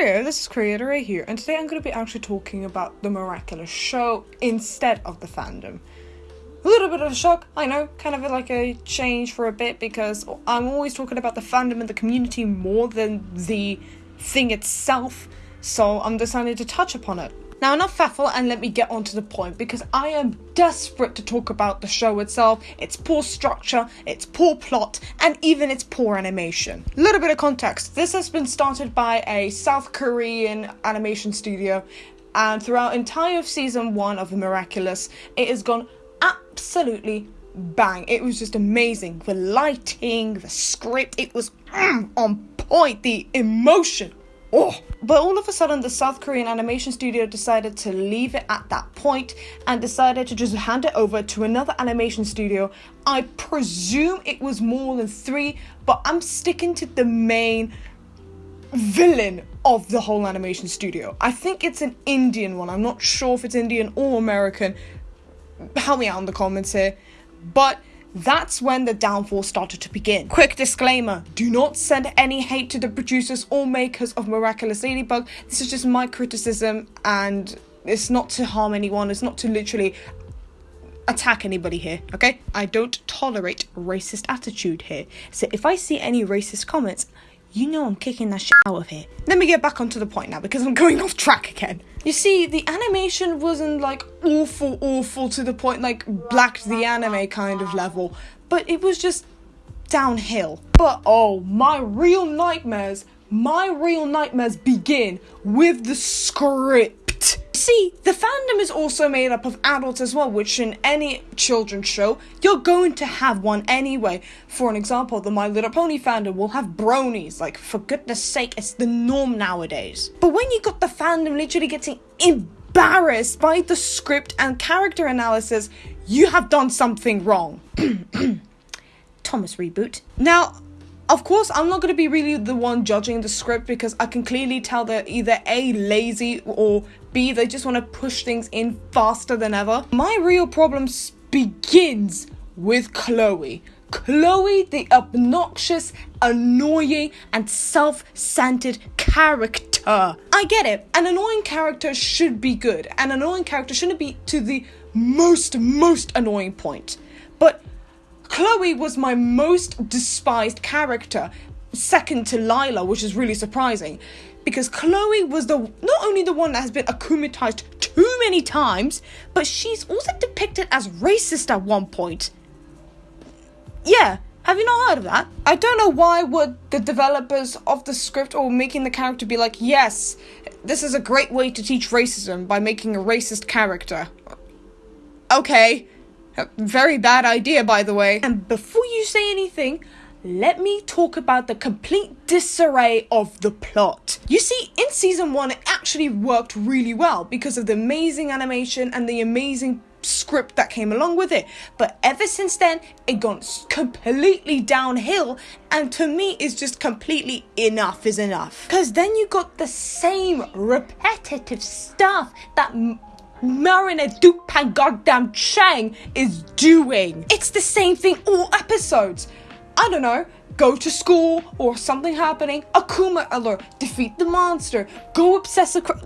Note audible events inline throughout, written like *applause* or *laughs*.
Cheerio, this is Creator Ray here, and today I'm going to be actually talking about the Miraculous show instead of the fandom. A little bit of a shock, I know, kind of like a change for a bit because I'm always talking about the fandom and the community more than the thing itself, so I'm deciding to touch upon it. Now, enough faffle and let me get on to the point because I am desperate to talk about the show itself, its poor structure, its poor plot, and even its poor animation. A little bit of context this has been started by a South Korean animation studio, and throughout entire season one of The Miraculous, it has gone absolutely bang. It was just amazing. The lighting, the script, it was mm, on point, the emotion Oh. But all of a sudden, the South Korean animation studio decided to leave it at that point and decided to just hand it over to another animation studio. I presume it was more than three, but I'm sticking to the main villain of the whole animation studio. I think it's an Indian one. I'm not sure if it's Indian or American. Help me out in the comments here. But that's when the downfall started to begin. Quick disclaimer do not send any hate to the producers or makers of Miraculous Ladybug. This is just my criticism, and it's not to harm anyone, it's not to literally attack anybody here, okay? I don't tolerate racist attitude here. So if I see any racist comments, you know I'm kicking that shit out of here. Let me get back onto the point now because I'm going off track again. You see, the animation wasn't like awful, awful to the point like blacked the Anime kind of level, but it was just downhill. But oh, my real nightmares, my real nightmares begin with the script. See, the fandom is also made up of adults as well, which in any children's show, you're going to have one anyway. For an example, the My Little Pony fandom will have bronies. Like, for goodness sake, it's the norm nowadays. But when you got the fandom literally getting embarrassed by the script and character analysis, you have done something wrong. *clears throat* Thomas reboot. Now, of course, I'm not going to be really the one judging the script because I can clearly tell they're either A, lazy, or B, they just want to push things in faster than ever. My real problem begins with Chloe. Chloe, the obnoxious, annoying, and self centered character. I get it. An annoying character should be good. An annoying character shouldn't be to the most, most annoying point. But Chloe was my most despised character, second to Lila, which is really surprising. Because Chloe was the not only the one that has been akumatized too many times, but she's also depicted as racist at one point. Yeah, have you not heard of that? I don't know why would the developers of the script or making the character be like, yes, this is a great way to teach racism by making a racist character. Okay, very bad idea, by the way. And before you say anything, let me talk about the complete disarray of the plot. You see, in season one, it actually worked really well because of the amazing animation and the amazing script that came along with it. But ever since then, it gone completely downhill, and to me, it's just completely enough is enough. Because then you got the same repetitive stuff that Marinette Dupain goddamn Chang is doing. It's the same thing all episodes. I don't know, go to school or something happening, Akuma alert, defeat the monster, go obsess across.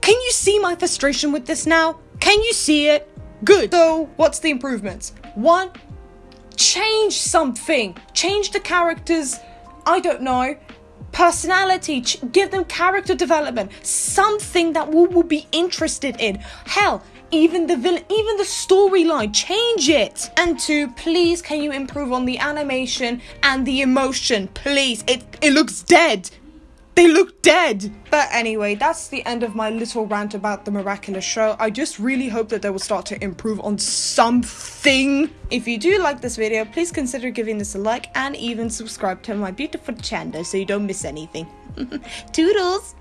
Can you see my frustration with this now? Can you see it? Good. So, what's the improvements? One, change something. Change the characters. I don't know personality, give them character development, something that we will be interested in. Hell, even the villain, even the storyline, change it. And two, please, can you improve on the animation and the emotion? Please, it it looks dead. They look dead. But anyway, that's the end of my little rant about the miraculous show. I just really hope that they will start to improve on something. If you do like this video, please consider giving this a like and even subscribe to my beautiful channel so you don't miss anything. *laughs* Toodles!